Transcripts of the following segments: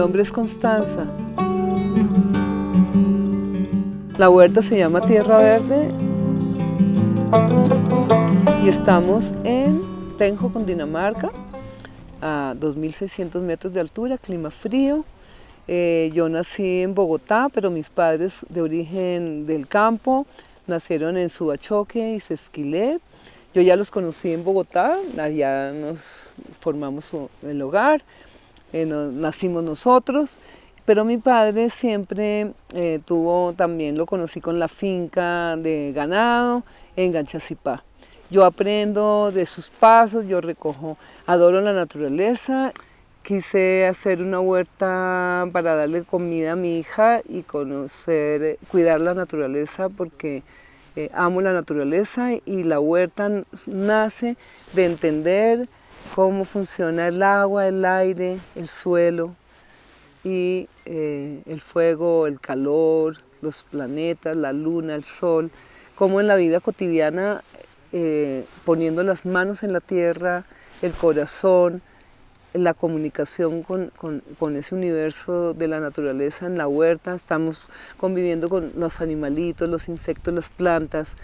nombre es Constanza. La huerta se llama Tierra Verde y estamos en Tenjo, Dinamarca, a 2.600 metros de altura, clima frío. Eh, yo nací en Bogotá, pero mis padres de origen del campo nacieron en Subachoque y Sesquilé. Yo ya los conocí en Bogotá, allá nos formamos el hogar, eh, nacimos nosotros, pero mi padre siempre eh, tuvo, también lo conocí con la finca de ganado en Ganchacipá. Yo aprendo de sus pasos, yo recojo, adoro la naturaleza. Quise hacer una huerta para darle comida a mi hija y conocer, cuidar la naturaleza porque eh, amo la naturaleza y la huerta nace de entender cómo funciona el agua, el aire, el suelo y eh, el fuego, el calor, los planetas, la luna, el sol, cómo en la vida cotidiana eh, poniendo las manos en la tierra, el corazón, la comunicación con, ese universo de la naturaleza en la huerta, estamos conviviendo con los animalitos, los insectos, las plantas,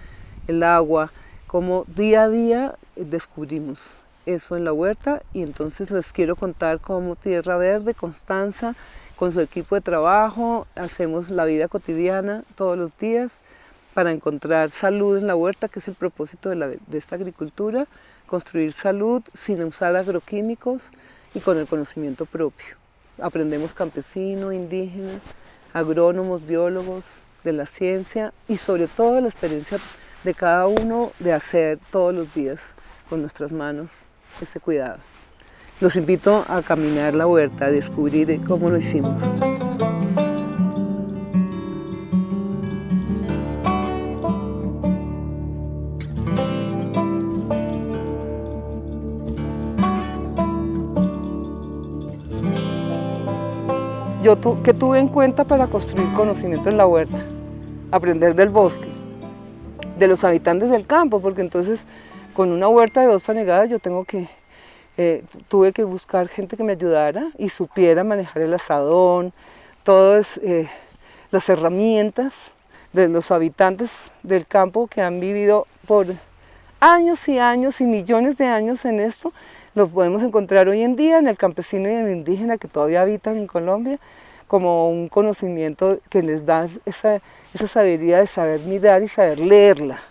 el agua, como día a día descubrimos eso en la huerta y entonces les quiero contar cómo Tierra Verde, Constanza, con su equipo de trabajo, hacemos la vida cotidiana todos los días, para encontrar salud en la huerta, que es el propósito de, esta agricultura, construir salud sin usar agroquímicos y con el conocimiento propio. Aprendemos campesino, indígena, agrónomos, biólogos de la ciencia y sobre todo la experiencia de cada uno de hacer todos los días con nuestras manos este cuidado. Los invito a caminar la huerta, a descubrir cómo lo hicimos. yo que tuve en cuenta para construir conocimiento en la huerta, aprender del bosque, de los habitantes del campo, porque entonces con una huerta de dos fanegadas yo tengo que, eh, tuve que buscar gente que me ayudara y supiera manejar el asadón, todas eh, las herramientas de los habitantes del campo que han vivido por años y años y millones de años en esto, lo podemos encontrar hoy en día en el campesino y en el indígena que todavía habitan en Colombia, como un conocimiento que les da esa, esa sabiduría de saber mirar y saber leerla.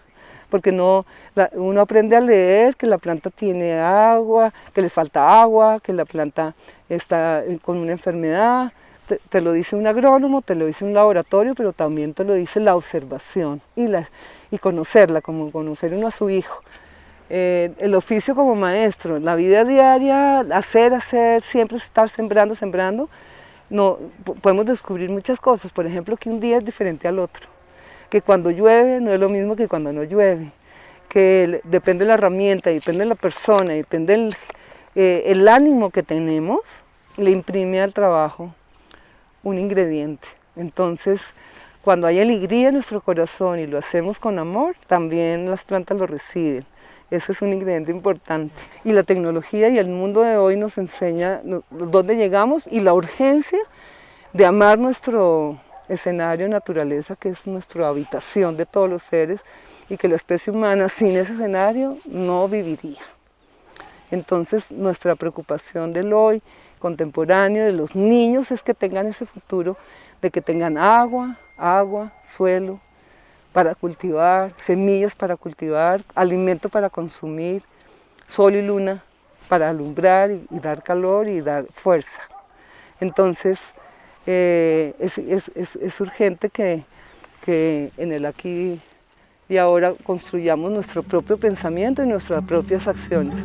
Porque no, uno aprende a leer que la planta tiene agua, que le falta agua, que la planta está con una enfermedad, te, lo dice un agrónomo, te lo dice un laboratorio, pero también te lo dice la observación y, la, y conocerla, como conocer uno a su hijo. Eh, el oficio como maestro, la vida diaria, hacer, hacer, siempre estar sembrando, sembrando, no, podemos descubrir muchas cosas, por ejemplo que un día es diferente al otro, que cuando llueve no es lo mismo que cuando no llueve, que depende de la herramienta, depende de la persona, depende del eh, el ánimo que tenemos, le imprime al trabajo un ingrediente. Entonces, cuando hay alegría en nuestro corazón y lo hacemos con amor, también las plantas lo reciben. Eso es un ingrediente importante. Y la tecnología y el mundo de hoy nos enseña dónde llegamos y la urgencia de amar nuestro escenario naturaleza, que es nuestra habitación de todos los seres, y que la especie humana sin ese escenario no viviría. Entonces nuestra preocupación del hoy contemporáneo, de los niños, es que tengan ese futuro, de que tengan agua, agua, suelo, para cultivar, semillas para cultivar, alimento para consumir, sol y luna para alumbrar y, dar calor y dar fuerza. Entonces, eh, es, urgente que, que en el aquí y ahora construyamos nuestro propio pensamiento y nuestras propias acciones.